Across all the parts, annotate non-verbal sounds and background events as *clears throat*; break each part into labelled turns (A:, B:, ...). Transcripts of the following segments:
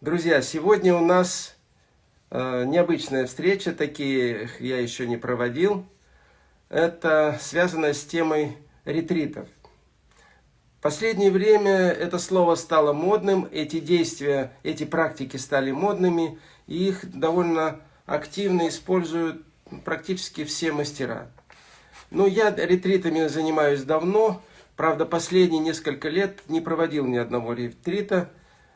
A: Друзья, сегодня у нас э, необычная встреча, такие я еще не проводил. Это связано с темой ретритов. В последнее время это слово стало модным, эти действия, эти практики стали модными, и их довольно активно используют практически все мастера. Но я ретритами занимаюсь давно, правда последние несколько лет не проводил ни одного ретрита,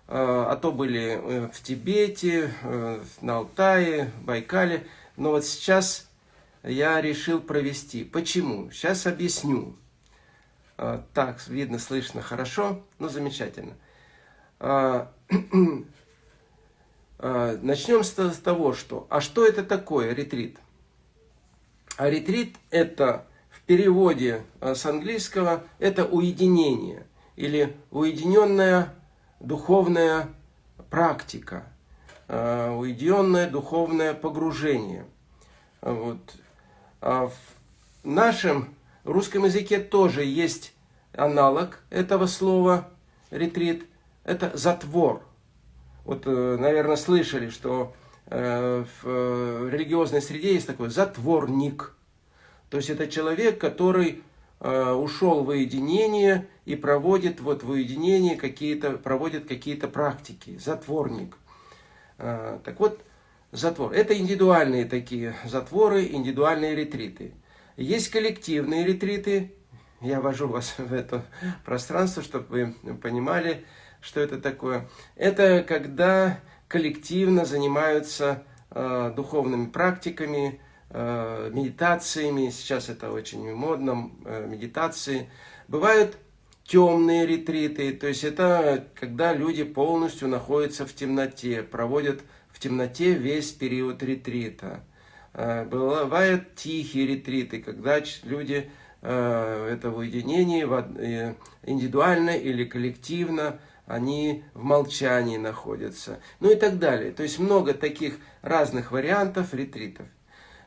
A: а то были э, в Тибете, э, на Алтае, Байкале. Но вот сейчас я решил провести. Почему? Сейчас объясню. Так, видно, слышно хорошо, ну замечательно. *clears throat* Начнем с того, что, а что это такое ретрит? А ретрит это в переводе с английского, это уединение или уединенная духовная практика, э, уединенное духовное погружение. Вот. А в нашем русском языке тоже есть аналог этого слова ретрит. Это затвор. Вот, э, наверное, слышали, что э, в религиозной среде есть такой затворник. То есть это человек, который ушел в уединение и проводит вот в уединении какие-то, проводит какие-то практики. Затворник. А, так вот, затвор. Это индивидуальные такие затворы, индивидуальные ретриты. Есть коллективные ретриты. Я вожу вас *laughs* в это пространство, чтобы вы понимали, что это такое. Это когда коллективно занимаются э, духовными практиками, э, медитациями. Сейчас это очень модно, э, медитации. Бывают темные ретриты, то есть это когда люди полностью находятся в темноте, проводят в темноте весь период ретрита. Э, бывают тихие ретриты, когда люди э, это в уединении, э, индивидуально или коллективно, они в молчании находятся. Ну и так далее. То есть много таких разных вариантов ретритов.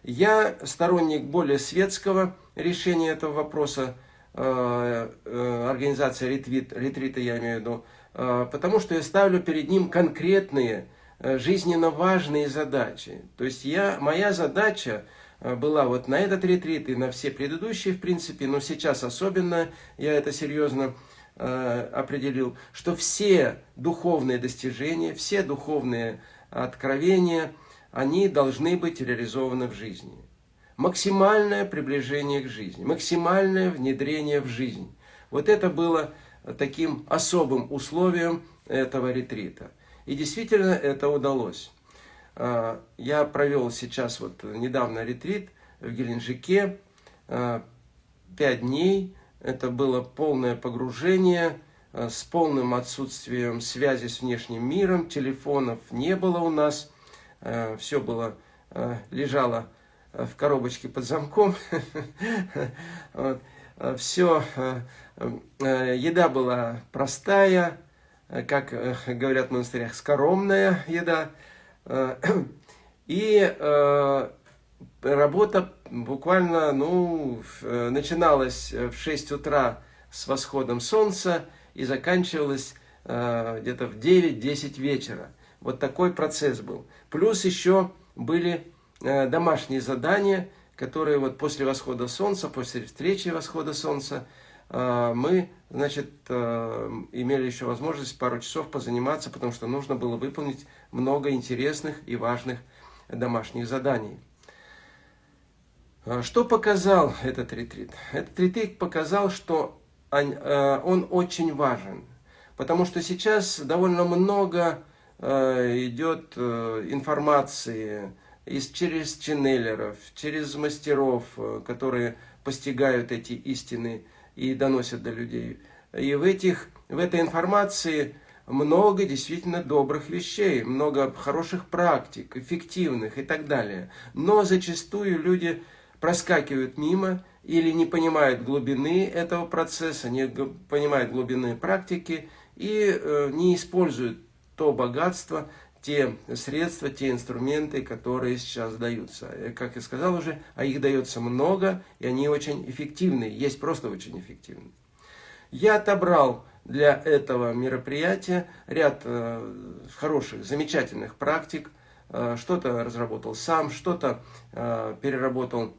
A: Я сторонник более светского решения этого вопроса, Э, э, организация ретрит, ретрита, я имею в виду, э, потому что я ставлю перед ним конкретные, жизненно важные задачи. То есть я, моя задача была вот на этот ретрит и на все предыдущие, в принципе, но сейчас особенно я это серьезно определил, что все духовные достижения, все духовные откровения, они должны быть реализованы в жизни максимальное приближение к жизни, максимальное внедрение в жизнь. Вот это было таким особым условием этого ретрита. И действительно это удалось. А, я провел сейчас вот недавно ретрит в Геленджике, а, пять дней. Это было полное погружение а, с полным отсутствием связи с внешним миром, телефонов не было у нас, все было, лежало в коробочке под замком. *laughs* Все, э, э, еда была простая, как э, говорят в монастырях, скоромная еда. *clears throat* И работа буквально ну, начиналась в 6 утра с восходом солнца и заканчивалась где-то в 9-10 вечера. Вот такой процесс был. Плюс еще были Э, домашние задания, которые вот после восхода солнца, после встречи восхода солнца, э, мы, значит, э, имели еще возможность пару часов позаниматься, потому что нужно было выполнить много интересных и важных домашних заданий. Что показал этот ретрит? Этот ретрит показал, что он очень важен, потому что сейчас довольно много идет информации, из, через ченнелеров, через мастеров, э, которые постигают эти истины и доносят до людей. И в, этих, в этой информации много действительно добрых вещей, много хороших практик, эффективных и так далее. Но зачастую люди проскакивают мимо или не понимают глубины этого процесса, не понимают глубины практики и э, не используют то богатство, те средства, те инструменты, которые сейчас даются. Как я сказал уже, а их дается много, и они очень эффективны, есть просто очень эффективны. Я отобрал для этого мероприятия ряд э, хороших, замечательных практик. Э, что-то разработал сам, что-то э, переработал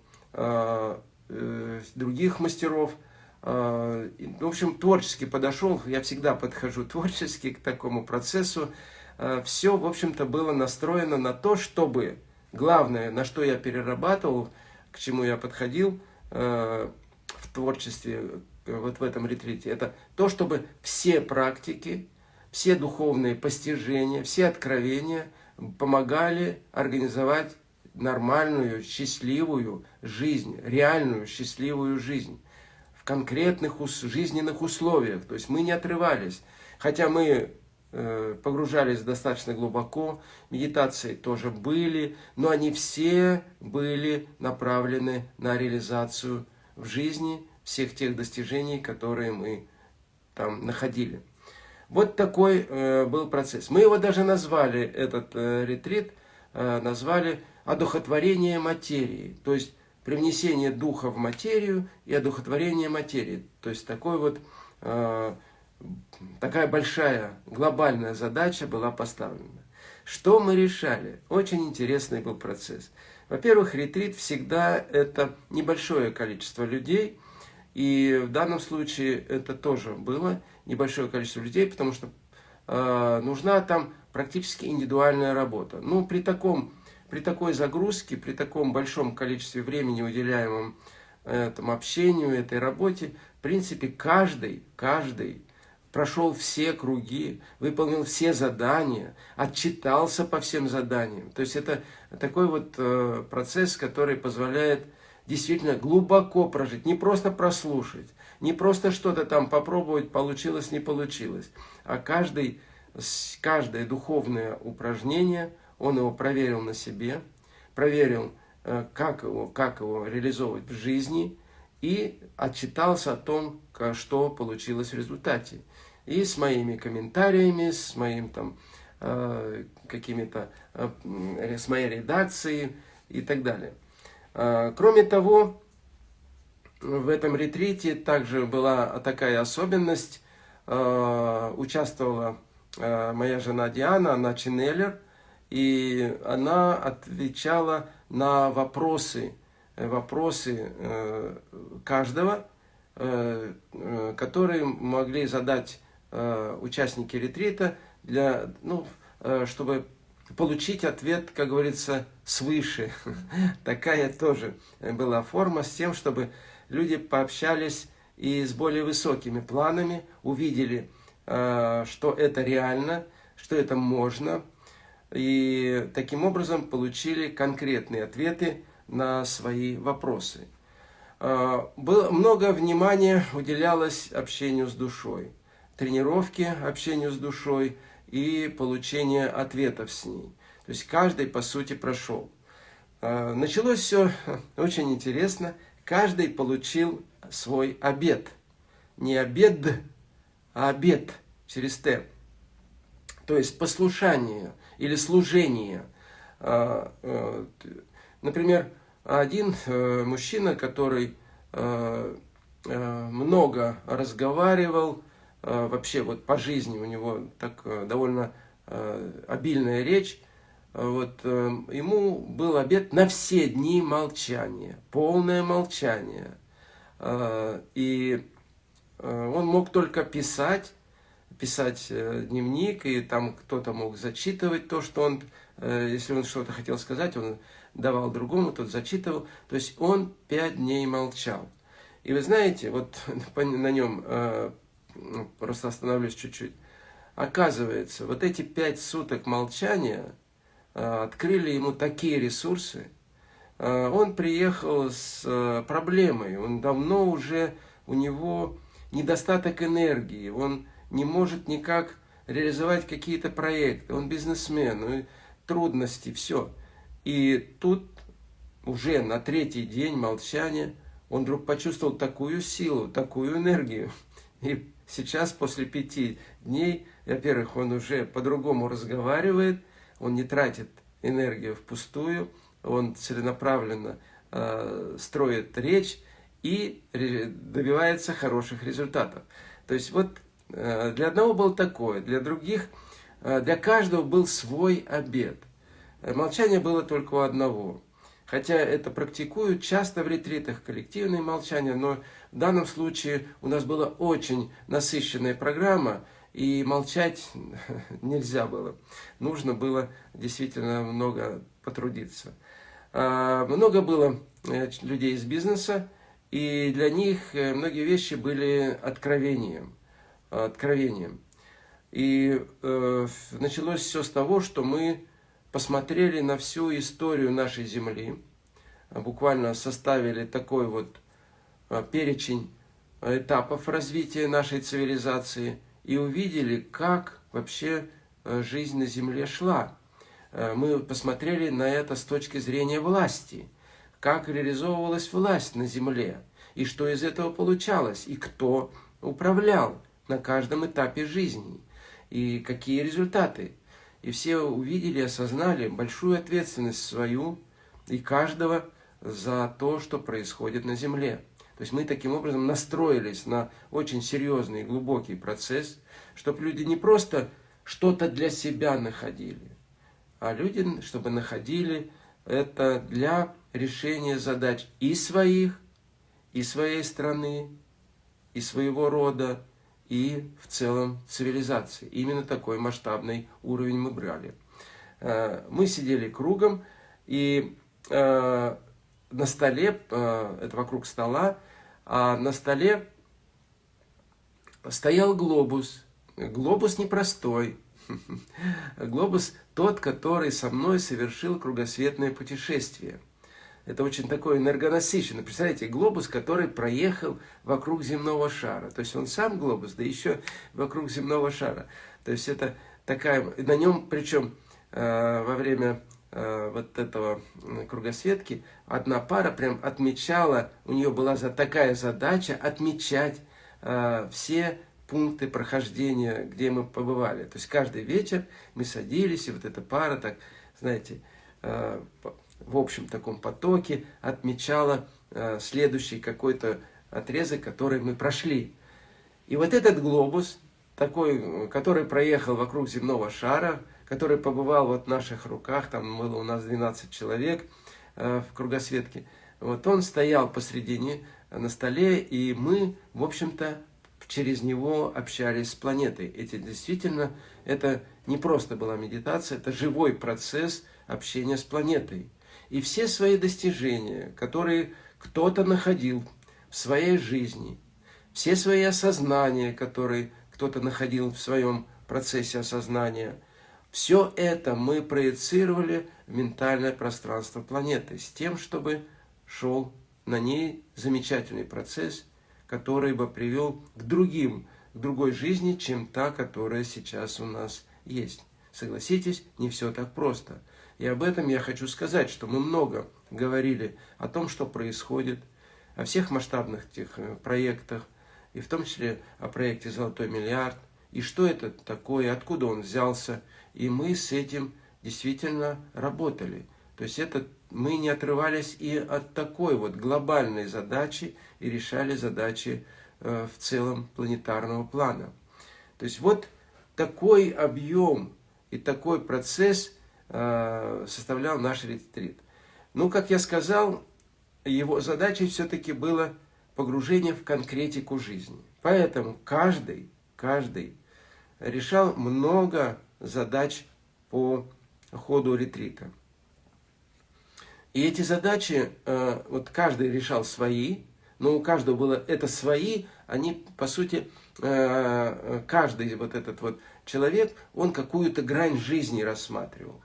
A: других мастеров. В общем, творчески подошел, я всегда подхожу творчески к такому процессу. Все, в общем-то, было настроено на то, чтобы, главное, на что я перерабатывал, к чему я подходил в творчестве, вот в этом ретрите, это то, чтобы все практики, все духовные постижения, все откровения помогали организовать нормальную, счастливую жизнь, реальную, счастливую жизнь конкретных жизненных условиях. То есть мы не отрывались. Хотя мы э, погружались достаточно глубоко, медитации тоже были, но они все были направлены на реализацию в жизни всех тех достижений, которые мы там находили. Вот такой э, был процесс. Мы его даже назвали, этот э, ретрит, э, назвали одухотворение материи. То есть привнесение духа в материю и одухотворение материи. То есть такой вот, э, такая большая глобальная задача была поставлена. Что мы решали? Очень интересный был процесс. Во-первых, ретрит всегда это небольшое количество людей – и в данном случае это тоже было небольшое количество людей, потому что э, нужна там практически индивидуальная работа. Ну, при, таком, при такой загрузке, при таком большом количестве времени, уделяемом этому общению, этой работе, в принципе, каждый, каждый прошел все круги, выполнил все задания, отчитался по всем заданиям. То есть это такой вот э, процесс, который позволяет действительно глубоко прожить, не просто прослушать, не просто что-то там попробовать, получилось, не получилось, а каждый, каждое духовное упражнение, он его проверил на себе, проверил, э, как его, как его реализовывать в жизни, и отчитался о том, что получилось в результате. И с моими комментариями, с моим там э, какими-то, э, с моей редакцией и так далее. Кроме того, в этом ретрите также была такая особенность. Участвовала моя жена Диана, она ченнелер, и она отвечала на вопросы, вопросы э, каждого, э, э, которые могли задать участники ретрита, для, ну, чтобы получить ответ, как говорится, свыше. *laughs* Такая тоже была форма с тем, чтобы люди пообщались и с более высокими планами, увидели, э, что это реально, что это можно, и таким образом получили конкретные ответы на свои вопросы. Э, было много внимания уделялось общению с душой, тренировке общению с душой – и получение ответов с ней. То есть каждый, по сути, прошел. А, началось все *laughs* очень интересно. Каждый получил свой обед. Не обед, а обед через Т. То есть послушание или служение. А, а, например, один э, мужчина, который э, э, много разговаривал, Э, вообще вот по жизни у него так э, довольно э, обильная речь, вот ему был обед на все дни молчания, полное молчание. И он мог только писать, писать дневник, и там кто-то мог зачитывать то, что он, если он что-то хотел сказать, он давал другому, тот зачитывал. То есть он пять дней молчал. И вы знаете, вот *laughs* на нем ну, просто остановлюсь чуть-чуть. Оказывается, вот эти пять суток молчания э, открыли ему такие ресурсы. Э, он приехал с э, проблемой, он давно уже, у него недостаток энергии, он не может никак реализовать какие-то проекты, он бизнесмен, трудности, все. И тут уже на третий день молчания он вдруг почувствовал такую силу, такую энергию. И Сейчас, после пяти дней, во-первых, он уже по-другому разговаривает, он не тратит энергию впустую, он целенаправленно э, строит речь и добивается хороших результатов. То есть вот для одного было такое, для других, э, для каждого был свой обед. Молчание было только у одного. Хотя это практикуют часто в ретритах, коллективное молчание, но в данном случае у нас была очень насыщенная программа, и молчать *laughs* нельзя было. Нужно было действительно много потрудиться. Много было э, людей из бизнеса, и для них э, многие вещи были откровением. Откровением. И э, началось все с того, что мы посмотрели на всю историю нашей Земли, буквально составили такой вот э, перечень этапов развития нашей цивилизации и увидели, как вообще жизнь на Земле шла. Мы посмотрели на это с точки зрения власти – как реализовывалась власть на земле, и что из этого получалось, и кто управлял на каждом этапе жизни, и какие результаты. И все увидели, осознали большую ответственность свою и каждого за то, что происходит на земле. То есть мы таким образом настроились на очень серьезный и глубокий процесс, чтобы люди не просто что-то для себя находили, а люди, чтобы находили это для решения задач и своих, и своей страны, и своего рода, и в целом цивилизации. Именно такой масштабный уровень мы брали. Э, мы сидели кругом, и э, на столе, э, это вокруг стола, а на столе стоял глобус. Глобус непростой. *laughs* Глобус тот, который со мной совершил кругосветное путешествие. Это очень такой энергонасыщенный. Представляете, глобус, который проехал вокруг земного шара. То есть он сам глобус, да еще вокруг земного шара. То есть это такая... На нем, причем э, во время э, вот этого кругосветки, одна пара прям отмечала, у нее была за, такая задача отмечать э, все пункты прохождения, где мы побывали. То есть каждый вечер мы садились, и вот эта пара так, знаете, э, в общем таком потоке отмечала э, следующий какой-то отрезок, который мы прошли. И вот этот глобус, такой, который проехал вокруг земного шара, который побывал вот в наших руках, там было у нас 12 человек э, в кругосветке, вот он стоял посредине на столе, и мы, в общем-то, через него общались с планетой. Эти действительно, это не просто была медитация, это живой процесс общения с планетой. И все свои достижения, которые кто-то находил в своей жизни, все свои осознания, которые кто-то находил в своем процессе осознания, все это мы проецировали в ментальное пространство планеты с тем, чтобы шел на ней замечательный процесс, который бы привел к другим, к другой жизни, чем та, которая сейчас у нас есть. Согласитесь, не все так просто. И об этом я хочу сказать, что мы много говорили о том, что происходит, о всех масштабных тех э, проектах, и в том числе о проекте «Золотой миллиард», и что это такое, откуда он взялся. И мы с этим действительно работали. То есть это мы не отрывались и от такой вот глобальной задачи и решали задачи э, в целом планетарного плана. То есть вот такой объем и такой процесс – составлял наш ретрит. Ну, как я сказал, его задачей все-таки было погружение в конкретику жизни. Поэтому каждый, каждый решал много задач по ходу ретрита. И эти задачи, э, вот каждый решал свои, но у каждого было это свои, они, по сути, э, каждый вот этот вот человек, он какую-то грань жизни рассматривал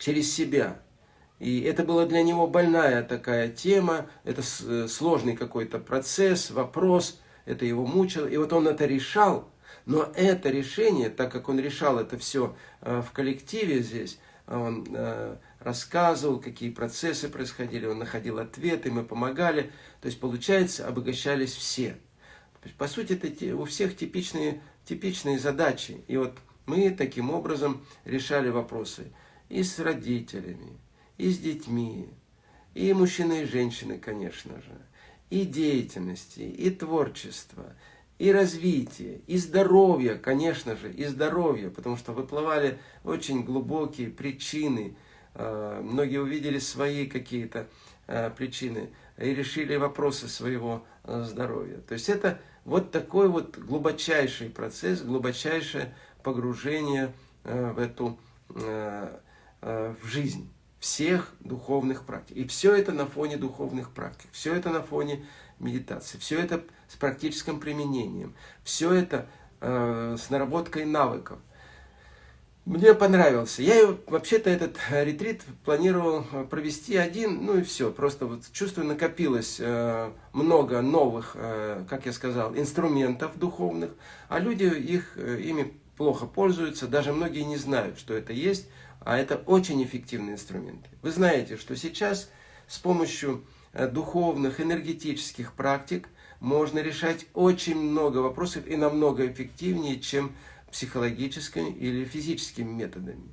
A: через себя. И это была для него больная такая тема, это э, сложный какой-то процесс, вопрос, это его мучило. И вот он это решал, но это решение, так как он решал это все э, в коллективе здесь, он э, рассказывал, какие процессы происходили, он находил ответы, мы помогали. То есть, получается, обогащались все. По сути, это у всех типичные, типичные задачи. И вот мы таким образом решали вопросы и с родителями, и с детьми, и мужчины и женщины, конечно же, и деятельности, и творчество, и развития, и здоровья, конечно же, и здоровья, потому что выплывали очень глубокие причины. Э, многие увидели свои какие-то э, причины и решили вопросы своего э, здоровья. То есть это вот такой вот глубочайший процесс, глубочайшее погружение в эту в жизнь всех духовных практик. И все это на фоне духовных практик, все это на фоне медитации, все это с практическим применением, все это э, с наработкой навыков. Мне понравился. Я вообще-то этот ретрит планировал провести один, ну и все. Просто вот чувствую, накопилось э, много новых, э, как я сказал, инструментов духовных, а люди их, э, ими плохо пользуются, даже многие не знают, что это есть, а это очень эффективные инструменты. Вы знаете, что сейчас с помощью э, духовных, энергетических практик можно решать очень много вопросов и намного эффективнее, чем психологическими или физическими методами.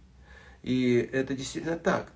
A: И это действительно так.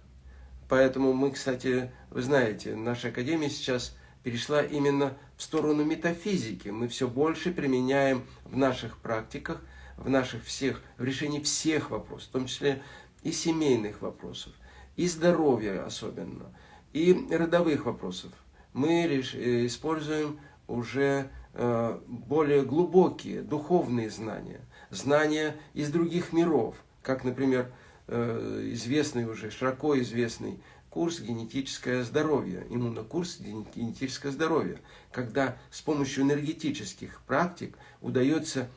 A: Поэтому мы, кстати, вы знаете, наша Академия сейчас перешла именно в сторону метафизики. Мы все больше применяем в наших практиках, в наших всех, в решении всех вопросов, в том числе и семейных вопросов, и здоровья особенно, и родовых вопросов. Мы э, используем уже э, более глубокие духовные знания, знания из других миров, как, например, э, известный уже, широко известный курс «Генетическое здоровье», иммунокурс «Генетическое здоровье», когда с помощью энергетических практик удается,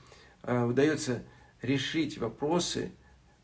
A: удается решить вопросы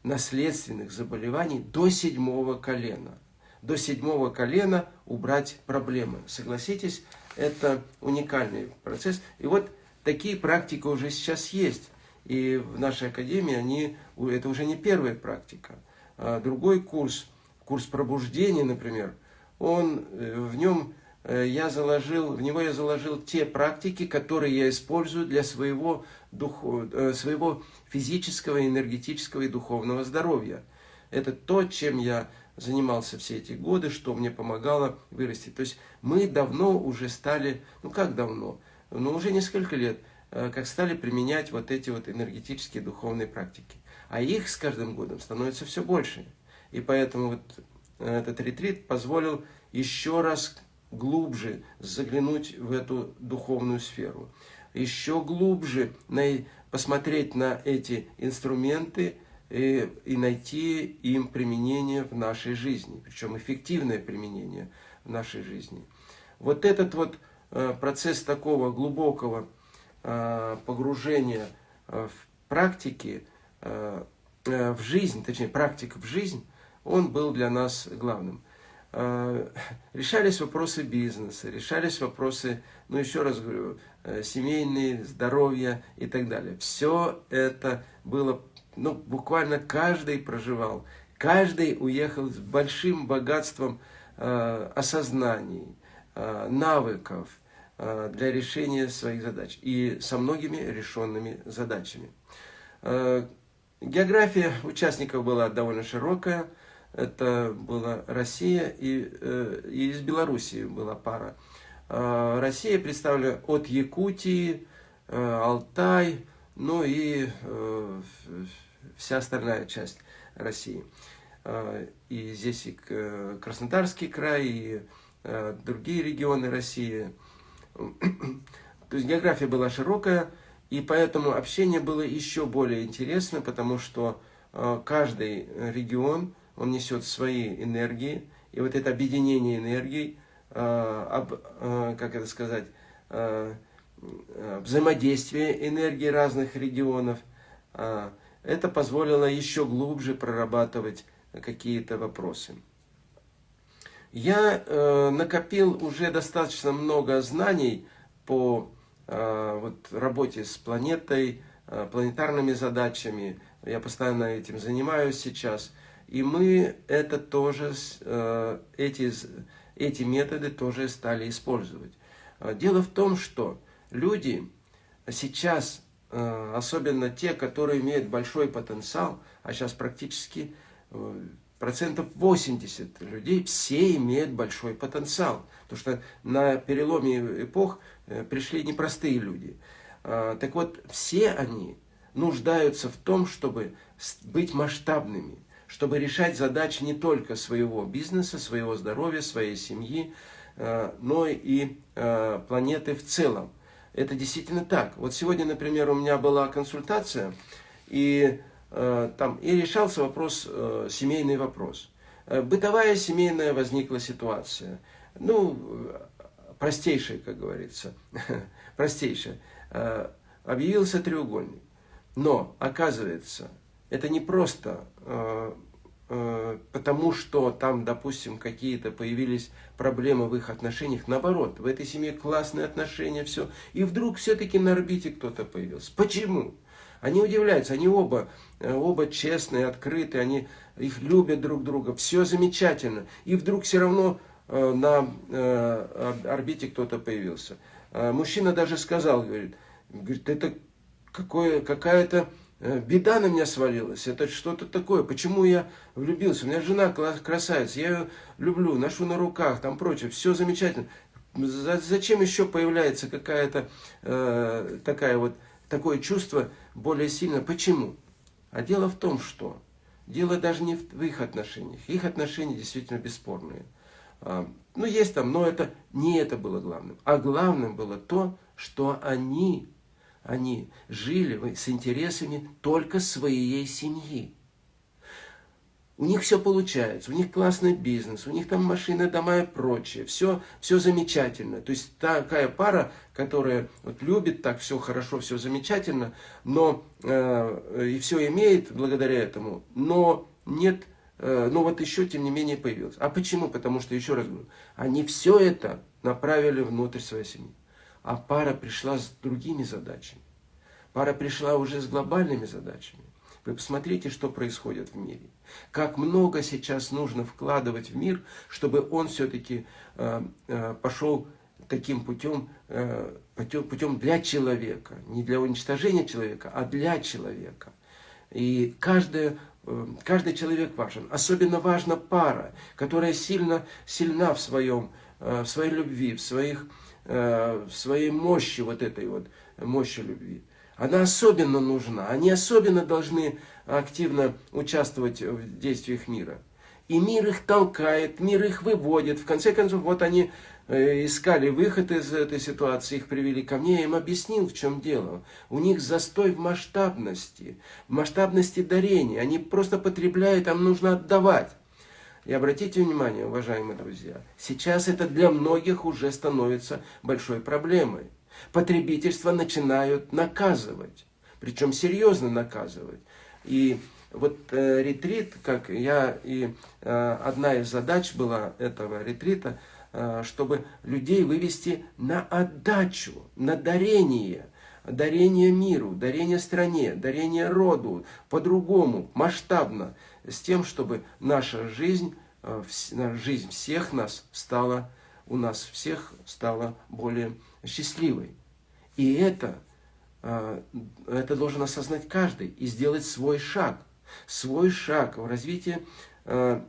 A: наследственных заболеваний до седьмого колена. До седьмого колена убрать проблемы. Согласитесь, это уникальный процесс. И вот такие практики уже сейчас есть. И в нашей академии они, это уже не первая практика. А другой курс, курс пробуждения, например, он, э, в нем я заложил, в него я заложил те практики, которые я использую для своего, духу, э, своего физического, энергетического и духовного здоровья. Это то, чем я занимался все эти годы, что мне помогало вырасти. То есть мы давно уже стали, ну как давно, ну уже несколько лет, э, как стали применять вот эти вот энергетические духовные практики. А их с каждым годом становится все больше. И поэтому вот э, этот ретрит позволил еще раз глубже заглянуть в эту духовную сферу. Еще глубже посмотреть на эти инструменты, и, и найти им применение в нашей жизни, причем эффективное применение в нашей жизни. Вот этот вот э, процесс такого глубокого э, погружения э, в практики, в жизнь, точнее практик в жизнь, он был для нас главным. Решались вопросы бизнеса, решались вопросы, ну еще раз говорю, семейные, здоровья и так далее. Все это было ну, буквально каждый проживал, каждый уехал с большим богатством э, осознаний, э, навыков э, для решения своих задач и со многими решенными задачами. Э, география участников была довольно широкая. Это была Россия и, э, и из Белоруссии была пара. Э, Россия представлена от Якутии, э, Алтай, ну и э, вся остальная часть России. Э, и здесь и Краснодарский край, и другие регионы России. *clears throat* То есть география была широкая, и поэтому общение было еще более интересно, потому что каждый регион, он несет свои энергии, и вот это объединение энергий, как это сказать, взаимодействие энергии разных регионов, это позволило еще глубже прорабатывать какие-то вопросы. Я э, накопил уже достаточно много знаний по вот, работе с планетой, планетарными задачами. Я постоянно этим занимаюсь сейчас. И мы это тоже, э, эти, эти методы тоже стали использовать. Дело в том, что люди сейчас Э, особенно те, которые имеют большой потенциал, а сейчас практически э, процентов 80 людей, все имеют большой потенциал. Потому что на переломе эпох пришли непростые люди. А, так вот, все они нуждаются в том, чтобы быть масштабными, чтобы решать задачи не только своего бизнеса, своего здоровья, своей семьи, а, но и а, планеты в целом. Это действительно так. Вот сегодня, например, у меня была консультация, и, там, и решался вопрос, семейный вопрос. Э, бытовая семейная возникла ситуация. Ну, простейшая, как говорится, *laughs* простейшая. Э, объявился треугольник. Но, оказывается, это не просто э, потому, что там, допустим, какие-то появились проблемы в их отношениях. Наоборот, в этой семье классные отношения, все. И вдруг все-таки на орбите кто-то появился. Почему? Они удивляются, они оба, э, оба честные, открытые, они их любят друг друга, все замечательно. И вдруг все равно э, на э, орбите кто-то появился. Мужчина даже сказал, говорит, говорит это какая-то беда на меня свалилась, это что-то такое, почему я влюбился, у меня жена красавица, я ее люблю, ношу на руках, там прочее, все замечательно. Зачем еще появляется какая-то э, такая вот такое чувство более сильно. Почему? А дело в том, что дело даже не в их отношениях. Их отношения действительно бесспорные. А, ну, есть там, но это не это было главным. А главным было то, что они, они жили с интересами только своей семьи. У них все получается, у них классный бизнес, у них там машины, дома и прочее. Все, все замечательно. То есть такая пара, которая вот любит так все хорошо, все замечательно, но э, и все имеет благодаря этому, но нет, э, но вот еще тем не менее появилось. А почему? Потому что, еще раз говорю, они все это направили внутрь своей семьи. А пара пришла с другими задачами. Пара пришла уже с глобальными задачами. Вы посмотрите, что происходит в мире. Как много сейчас нужно вкладывать в мир, чтобы он все-таки э, э, пошел таким путем, э, путем, путем для человека. Не для уничтожения человека, а для человека. И каждая каждый человек важен. Особенно важна пара, которая сильно, сильна в, своем, в своей любви, в, своих, в своей мощи, вот этой вот мощи любви она особенно нужна. Они особенно должны активно участвовать в действиях мира. И мир их толкает, мир их выводит. В конце концов, вот они э, искали выход из этой ситуации, их привели ко мне, я им объяснил, в чем дело. У них застой в масштабности, в масштабности дарения. Они просто потребляют, там нужно отдавать. И обратите внимание, уважаемые друзья, сейчас это для многих уже становится большой проблемой потребительство начинают наказывать. Причем серьезно наказывать. И вот э, ретрит, как я и э, одна из задач была этого ретрита, э, чтобы людей вывести на отдачу, на дарение, дарение миру, дарение стране, дарение роду, по-другому, масштабно, с тем, чтобы наша жизнь, э, жизнь всех нас стала, у нас всех стала более счастливой. И это, а, это должен осознать каждый и сделать свой шаг. Свой шаг в развитии а,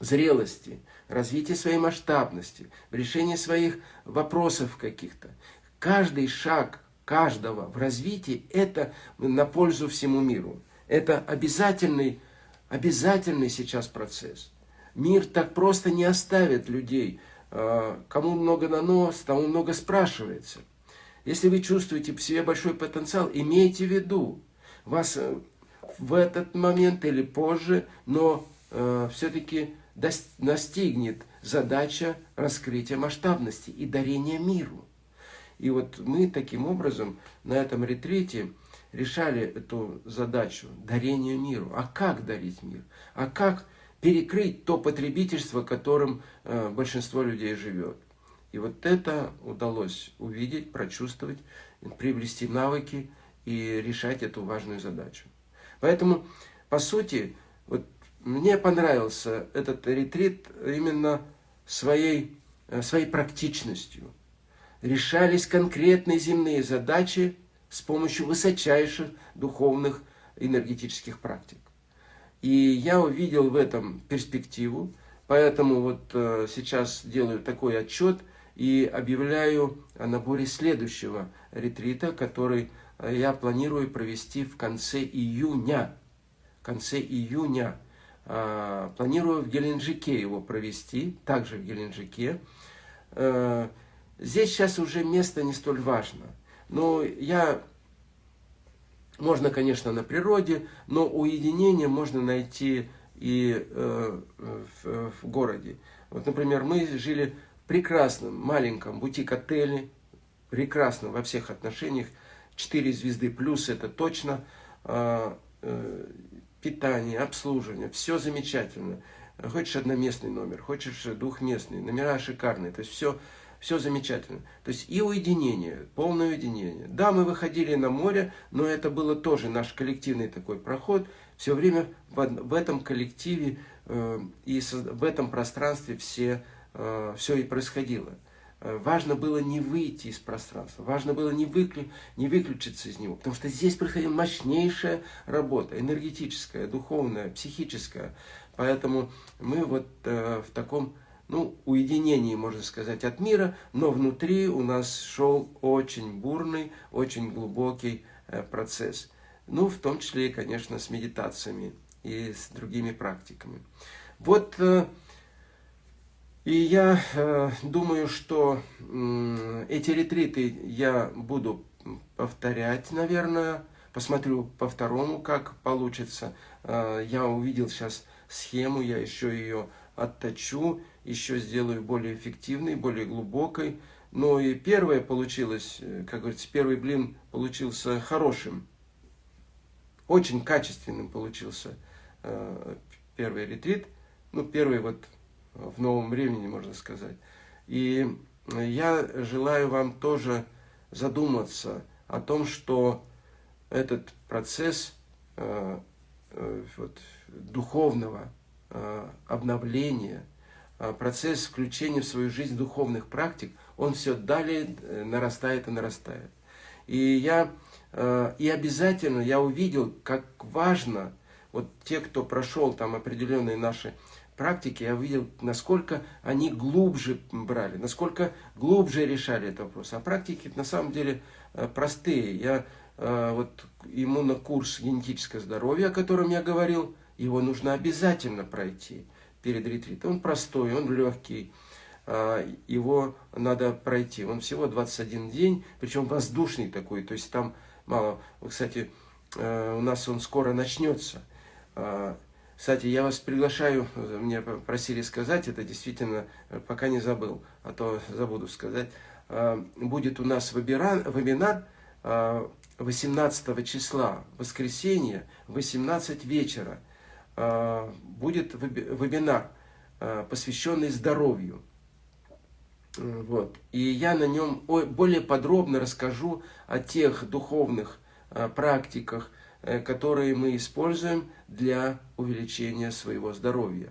A: зрелости, развитии своей масштабности, в решении своих вопросов каких-то. Каждый шаг каждого в развитии – это на пользу всему миру. Это обязательный, обязательный сейчас процесс. Мир так просто не оставит людей – а, кому много на нос, тому много спрашивается. Если вы чувствуете в себе большой потенциал, имейте в виду, вас э, в этот момент или позже, но э, все-таки настигнет задача раскрытия масштабности и дарения миру. И вот мы таким образом на этом ретрите решали эту задачу дарения миру. А как дарить мир? А как перекрыть то потребительство, которым э, большинство людей живет. И вот это удалось увидеть, прочувствовать, приобрести навыки и решать эту важную задачу. Поэтому, по сути, вот мне понравился этот ретрит именно своей, э, своей практичностью. Решались конкретные земные задачи с помощью высочайших духовных энергетических практик. И я увидел в этом перспективу, поэтому вот э, сейчас делаю такой отчет и объявляю о наборе следующего ретрита, который я планирую провести в конце июня. В конце июня. А, планирую в Геленджике его провести, также в Геленджике. Э, здесь сейчас уже место не столь важно. Но я, можно, конечно, на природе, но уединение можно найти и э, в, в городе. Вот, например, мы жили в прекрасном маленьком бутик-отеле, прекрасно во всех отношениях, 4 звезды плюс, это точно, а, э, питание, обслуживание, все замечательно. Хочешь одноместный номер, хочешь двухместный, номера шикарные, то есть все, все замечательно. То есть и уединение, полное уединение. Да, мы выходили на море, но это было тоже наш коллективный такой проход. Все время в, этом коллективе э, и в этом пространстве все, э, все и происходило. Э, важно было не выйти из пространства, важно было не, выклю, не выключиться из него, потому что здесь происходила мощнейшая работа, энергетическая, духовная, психическая. Поэтому мы вот в таком ну, уединении, можно сказать, от мира, но внутри у нас шел очень бурный, очень глубокий э, процесс. Ну, в том числе, конечно, с медитациями и с другими практиками. Вот э, и я э, думаю, что эти ретриты я буду повторять, наверное. Посмотрю по второму, как получится. Я увидел сейчас схему, я еще ее отточу, еще сделаю более эффективной, более глубокой. Но и первое получилось, э, как говорится, первый блин получился хорошим. Очень качественным получился э, первый ретрит. Ну, первый вот в новом времени, можно сказать. И я желаю вам тоже задуматься о том, что этот процесс э, э, вот, духовного э, обновления, э, процесс включения в свою жизнь духовных практик, он все далее э, нарастает и нарастает. И я э, и обязательно я увидел, как важно, вот те, кто прошел там определенные наши практике я видел, насколько они глубже брали, насколько глубже решали этот вопрос. А практики на самом деле э, простые. Я э, вот иммунокурс генетическое здоровье, о котором я говорил, его нужно обязательно пройти перед ретритом. Он простой, он легкий, э, его надо пройти. Он всего 21 день, причем воздушный такой, то есть там мало. Кстати, у нас он скоро начнется. Кстати, я вас приглашаю, мне просили сказать, это действительно, э, пока не забыл, а то забуду сказать. А, будет у нас вебинар 18 а, числа, воскресенье, 18 вечера. А, будет вебинар, посвященный здоровью. Вот. И я на нем более подробно расскажу о тех духовных практиках, Э, которые мы используем для увеличения своего здоровья.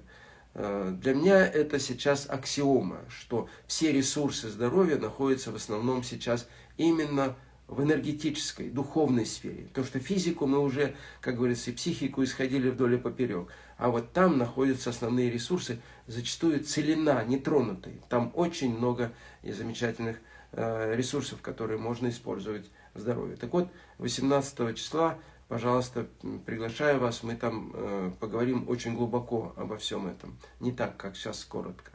A: Э, для меня это сейчас аксиома, что все ресурсы здоровья находятся в основном сейчас именно в энергетической, духовной сфере. Потому что физику мы уже, как говорится, и психику исходили вдоль и поперек. А вот там находятся основные ресурсы, зачастую целина, нетронутые. Там очень много замечательных э, ресурсов, которые можно использовать в здоровье. Так вот, 18 числа пожалуйста, приглашаю вас, мы там э, поговорим очень глубоко обо всем этом, не так, как сейчас, коротко.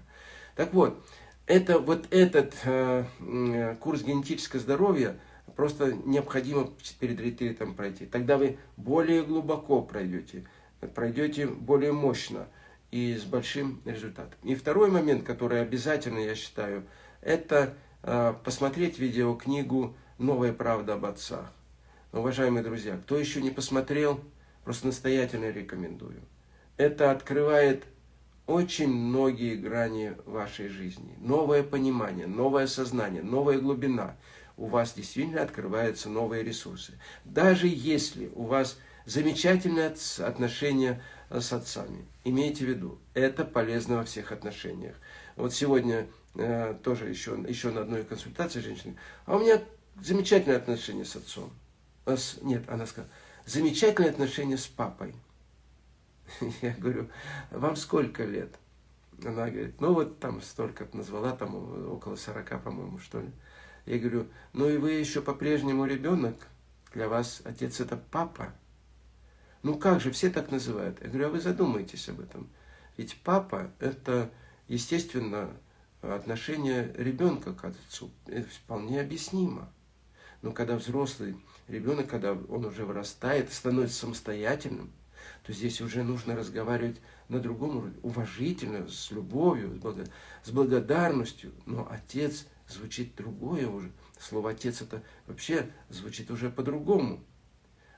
A: Так вот, это, вот этот э, э, курс генетического здоровья просто необходимо перед ретритом пройти. Тогда вы более глубоко пройдете, пройдете более мощно и с большим результатом. И второй момент, который обязательно, я считаю, это э, посмотреть видеокнигу «Новая правда об отцах». Уважаемые друзья, кто еще не посмотрел, просто настоятельно рекомендую. Это открывает очень многие грани вашей жизни. Новое понимание, новое сознание, новая глубина. У вас действительно открываются новые ресурсы. Даже если у вас замечательные отношения с отцами. Имейте в виду, это полезно во всех отношениях. Вот сегодня э, тоже еще, еще на одной консультации женщины. А у меня замечательные отношения с отцом нет, она сказала, замечательные отношения с папой. *laughs* Я говорю, вам сколько лет? Она говорит, ну вот там столько назвала, там около 40, по-моему, что ли. Я говорю, ну и вы еще по-прежнему ребенок, для вас отец это папа. Ну как же, все так называют. Я говорю, а вы задумайтесь об этом. Ведь папа это, естественно, отношение ребенка к отцу. Это вполне объяснимо. Но когда взрослый ребенок, когда он уже вырастает, становится самостоятельным, то здесь уже нужно разговаривать на другом уровне, уважительно, с любовью, с благодарностью. Но отец звучит другое уже. Слово «отец» это вообще звучит уже по-другому.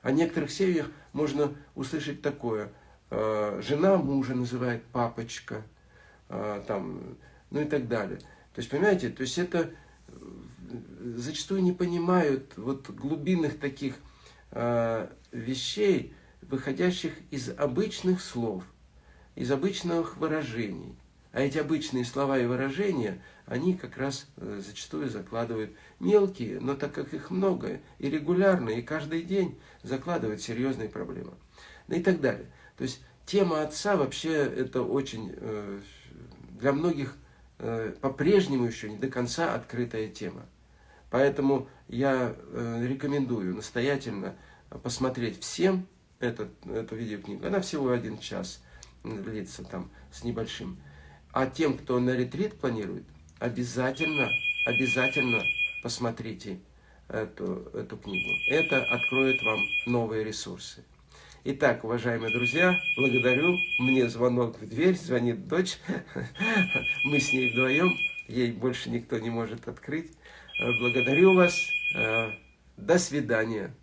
A: О некоторых семьях можно услышать такое. Э, жена мужа называет папочка, э, там, ну и так далее. То есть, понимаете, то есть это э, зачастую не понимают вот глубинных таких вещей, выходящих из обычных слов, из обычных выражений. А эти обычные слова и выражения, они как раз э, зачастую закладывают мелкие, но так как их много, и регулярно, и каждый день закладывают серьезные проблемы. Ну и так далее. То есть тема отца вообще это очень э, для многих э, по-прежнему еще не до конца открытая тема. Поэтому я рекомендую настоятельно посмотреть всем этот, эту видеокнигу. Она всего один час длится там с небольшим. А тем, кто на ретрит планирует, обязательно, обязательно посмотрите эту, эту книгу. Это откроет вам новые ресурсы. Итак, уважаемые друзья, благодарю. Мне звонок в дверь, звонит дочь. *laughs* Мы с ней вдвоем, ей больше никто не может открыть. Благодарю вас. До свидания.